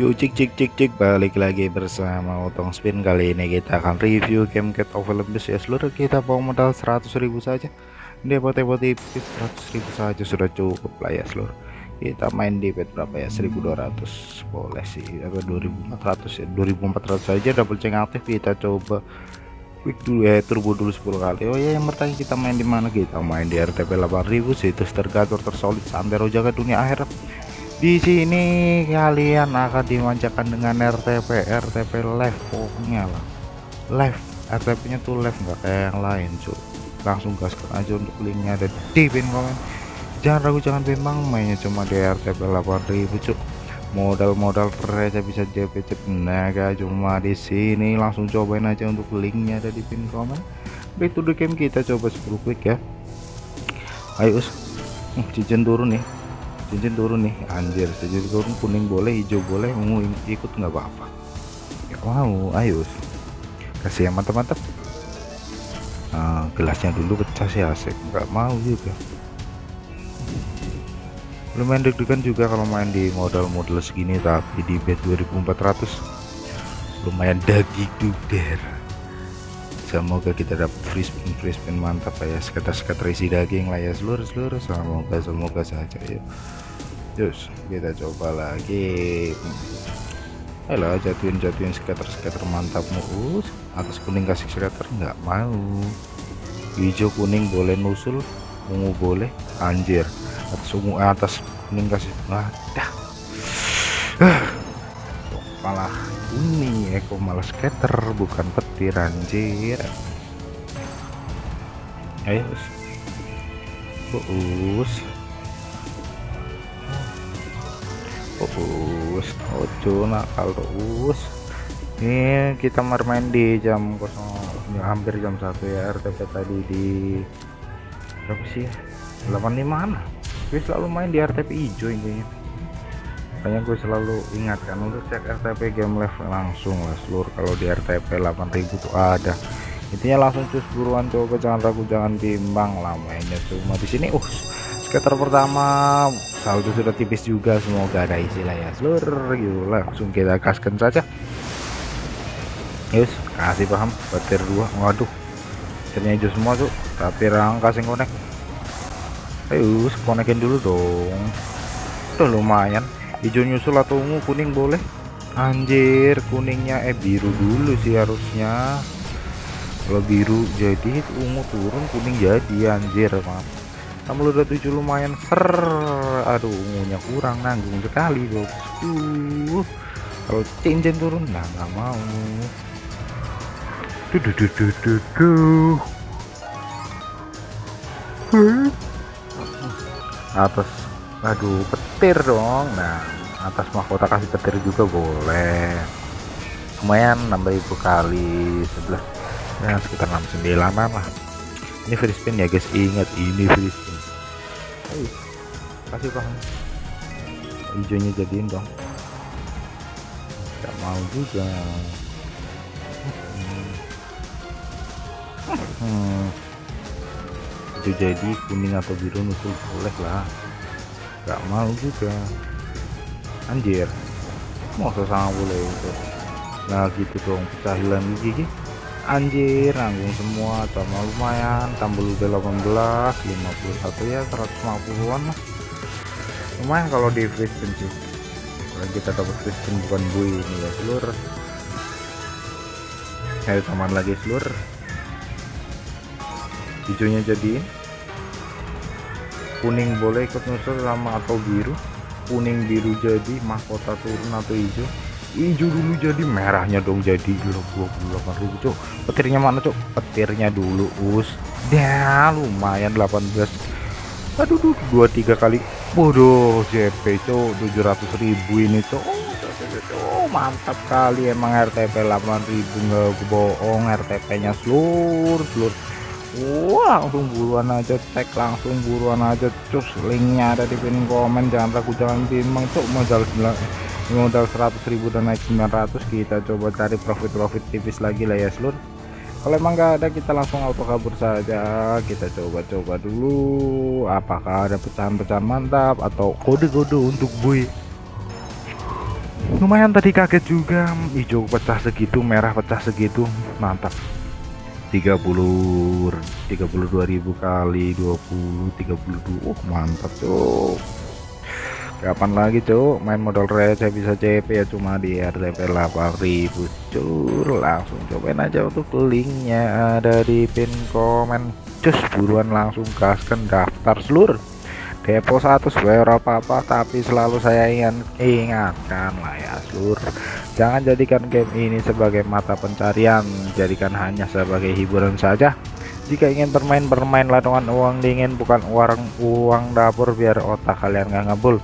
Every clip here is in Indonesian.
Yuk cik cik cik cik. Balik lagi bersama Otong Spin. Kali ini kita akan review game Cat of Olympus. Ya seluruh kita bawa modal 100.000 saja. Dia potong tipis 100.000 saja. Sudah cukup lah ya seluruh. Kita main di bet berapa ya? 1200 boleh sih. Apa 2400 ya? 2400 saja. Double check aktif. Kita coba quick dulu ya. Turbo dulu 10 kali. Oh ya yang bertanya kita main di mana? Kita main di RTP 8000 situs tergatur tersolid. Santero jaga dunia akhirat di sini kalian akan dimanjakan dengan RTP RTP live pokoknya lah. Live RTP nya tuh live nggak kayak yang lain cuy langsung gaskan aja untuk linknya ada di pin komen. Jangan ragu jangan bimbang mainnya cuma di RTP 8000 cuy modal-modal receh bisa JP naga cuma di sini. Langsung cobain aja untuk linknya ada di pin komen. Back to the game kita coba 10 klik ya. Ayo us. Cincin turun nih cincin turun nih anjir. Cincin turun kuning boleh hijau boleh ungu ikut nggak apa-apa. Ya mau ayo. Kasih yang mantap-mantap. Nah, gelasnya dulu pecah sih asik. Nggak mau juga. Lumayan deg-degan juga kalau main di modal-modal segini tapi di bet 2400 lumayan daging duder semoga kita dapat free spin free spin mantap ya. Sekitar-sekitar isi daging lah ya. Seluruh-seluruh semoga semoga saja ya. Terus kita coba lagi. Ayolah jatuhin jatuhin skater-skater mantap mus atas kuning kasih skater nggak mau. Hijau kuning boleh nusul ungu boleh anjir. Atas ungu atas kuning kasih nah dah malah ini Eko malah skater bukan petir anjir. Ayo us. Us. Ojo nakal terus ini kita bermain di jam kosong. Ya, hampir jam satu ya RTP tadi di berapa sih 85 an gue selalu main di RTP hijau ini makanya gue selalu ingatkan untuk cek RTP game live langsung lah seluruh kalau di RTP 8000 tuh ada. Intinya langsung cus buruan coba jangan ragu jangan bimbang lah mainnya. Cuma di sini uh skater pertama saldo sudah tipis juga semoga ada isi lah ya. Seluruh yuk langsung kita kaskan saja. Yus kasih paham petir dua waduh. Petirnya hijau semua tuh tapi rang kasih konek. Ayo konekin dulu dong. Tuh lumayan hijau nyusul atau ungu kuning boleh. Anjir kuningnya eh biru dulu sih harusnya. Kalau biru jadi ungu turun kuning jadi anjir maaf. Kamu udah tujuh lumayan ser. Aduh ungunya kurang nanggung sekali bos. Uh kalau cincin turun nah nggak mau. Duh duh duh duh duh, duh. atas aduh petir dong. Nah atas mahkota kasih petir juga boleh. Lumayan nambah ibu kali sebelah ya sekitar 69 lah. Ini free spin ya guys. Ingat ini free spin. Ayo, kasih paham hijaunya jadiin dong. Gak mau juga. Hmm. itu jadi kuning atau biru nusul boleh lah Gak mau juga. Anjir. Mau sama boleh itu? Nah gitu dong pecahilan gigi anjir nanggung semua sama lumayan tambah udah 18 51 ya 150an lah. Lumayan kalau di spin sih. Kalau kita dapat spin bukan bui ini ya seluruh ayo teman lagi seluruh hijaunya jadi kuning boleh ikut nusul sama atau biru. Kuning biru jadi mahkota turun atau hijau. Hijau dulu jadi merahnya dong jadi. Dulu 28 ribu cok petirnya mana cok petirnya dulu us. Ya lumayan 18 aduh duh, dua tiga kali. Bodoh JP cok 700 ribu ini cok oh, mantap kali. Emang RTP 8000 nggak bohong. RTP nya seluruh seluruh Wah, langsung buruan aja tag langsung buruan aja cus linknya ada di pin komen jangan ragu jangan bimbang cok modal 9 modal 100.000 dan naik 900 kita coba cari profit-profit tipis lagi lah ya seluruh kalau emang nggak ada kita langsung auto kabur saja kita coba-coba dulu apakah ada pecahan-pecahan mantap atau kode-kode untuk bui lumayan tadi kaget juga hijau pecah segitu merah pecah segitu mantap 30 32.000 kali 20 32 oh mantap tuh kapan lagi cuk? Main modal receh bisa CP ya cuma di RTP 8000 cur langsung cobain aja untuk linknya ada di pin komen. Cus buruan langsung gaskan daftar seluruh depo satu sewer apa-apa tapi selalu saya ingin ingatkan lah ya seluruh Jangan jadikan game ini sebagai mata pencarian, jadikan hanya sebagai hiburan saja. Jika ingin bermain, bermainlah dengan uang dingin, bukan uang uang dapur biar otak kalian nggak ngebul.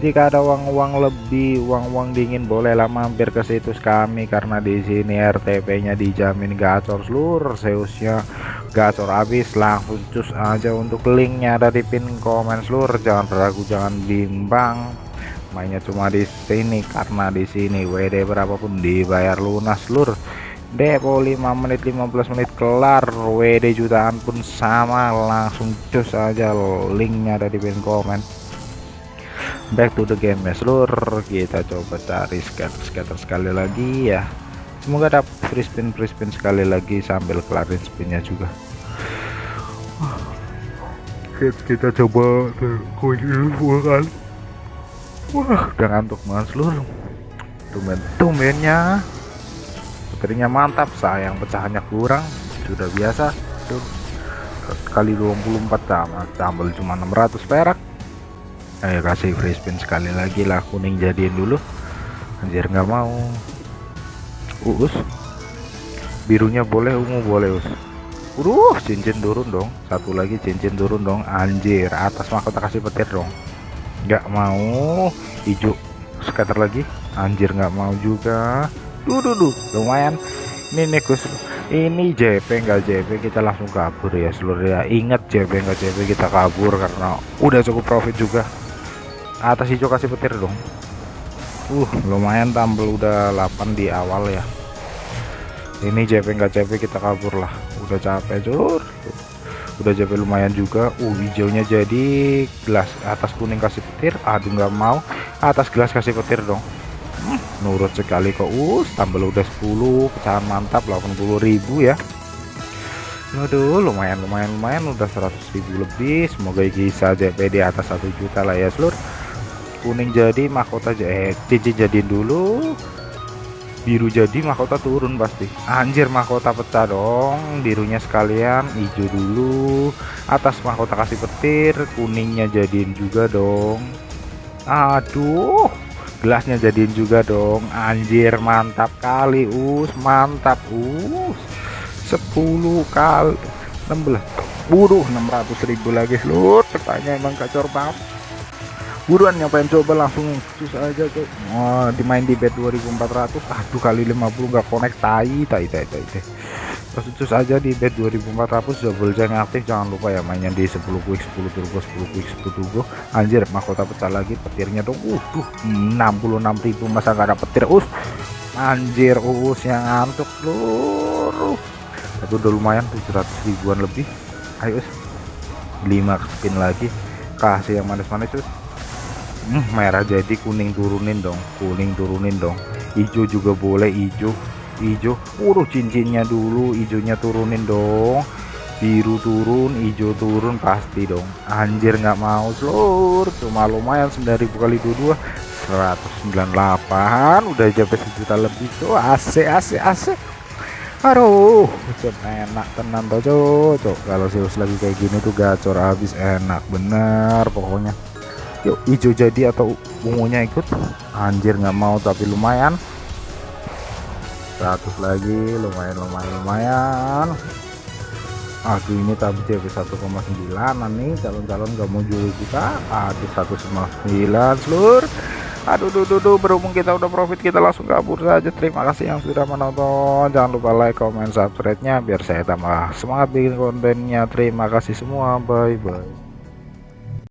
Jika ada uang-uang lebih, uang-uang dingin, bolehlah mampir ke situs kami karena di sini RTP-nya dijamin gacor seluruh Zeusnya gacor habis langsung cus aja untuk linknya ada di pin komen seluruh. Jangan ragu jangan bimbang. Mainnya cuma di sini karena di sini WD berapapun dibayar lunas lur depo 5 menit 15 menit kelar WD jutaan pun sama. Langsung cus aja linknya ada di pin komen. Back to the game ya lur kita coba cari scatter scatter sekali lagi ya semoga dapat free spin free spin sekali lagi sambil kelarin spinnya juga kita coba koin dulu kan Wah, udah ngantuk banget seluruh. Tumben, tumbennya. Baterainya mantap, sayang pecahannya kurang. Sudah biasa. Tuh. Kali 24 sama tambal cuma 600 perak. Ayo kasih free spin sekali lagi lah kuning jadiin dulu. Anjir nggak mau. Uus. Birunya boleh, ungu boleh, us. Udah, cincin turun dong. Satu lagi cincin turun dong. Anjir, atas mahkota kasih petir dong nggak mau hijau scatter lagi anjir nggak mau juga duh, duh, duh. lumayan ini nih Gus ini JP enggak JP kita langsung kabur ya seluruh ya ingat JP enggak JP kita kabur karena udah cukup profit juga atas hijau kasih petir dong uh lumayan tampil udah 8 di awal ya. Ini JP enggak JP kita kabur lah. Udah capek jur. Udah JP lumayan juga. Uh hijaunya jadi gelas atas kuning kasih petir. Aduh nggak mau. Atas gelas kasih petir dong. Hmm, nurut sekali kok. Uh tambah udah 10 pecahan mantap 80.000 ya. Aduh lumayan lumayan lumayan. Udah 100.000 lebih. Semoga bisa JP di atas satu juta lah ya seluruh kuning jadi mahkota aja eh cincin jadiin dulu biru jadi mahkota turun pasti. Anjir mahkota pecah dong birunya sekalian hijau dulu atas mahkota kasih petir kuningnya jadiin juga dong. Aduh gelasnya jadiin juga dong. Anjir mantap kali us mantap us. 10 kali 16 buruh 600.000 lagi seluruh pertanyaan emang kacor banget buruan nyobain coba langsung cus aja tuh. Oh, dimain di bed 2400 aduh kali 50 nggak connect tai tai tai tai, tai. terus cus aja di bed 2400 double jam aktif jangan lupa ya mainnya di 10 quick 10 turbo 10 quick 10 turbo. Anjir mahkota pecah lagi petirnya dong uh tuh 66.000 masa nggak ada petir? Us anjir us yang ngantuk seluruh itu udah lumayan 700 ribuan lebih. Ayo us 5 spin lagi. Kasih yang manis-manis us hmm, merah jadi kuning turunin dong kuning turunin dong. Hijau juga boleh hijau hijau. Uruh cincinnya dulu hijaunya turunin dong. Biru turun hijau turun pasti dong. Anjir nggak mau seluruh cuma lumayan 9000 kali 22 198 udah jadi sejuta lebih tuh AC AC AC aduh enak tenang tuh cok. Kalau Zeus lagi kayak gini tuh gacor habis enak bener pokoknya yuk hijau jadi atau ungunya ikut? Anjir nggak mau tapi lumayan. 100 lagi lumayan lumayan lumayan. Aduh ini tapi JP 1,9 nih. Calon-calon gak mau jual kita. Aduh 1,9 seluruh. Aduh duh, duh, duh, berhubung kita udah profit kita langsung kabur saja. Terima kasih yang sudah menonton. Jangan lupa like comment subscribe nya biar saya tambah semangat bikin kontennya. Terima kasih semua. Bye bye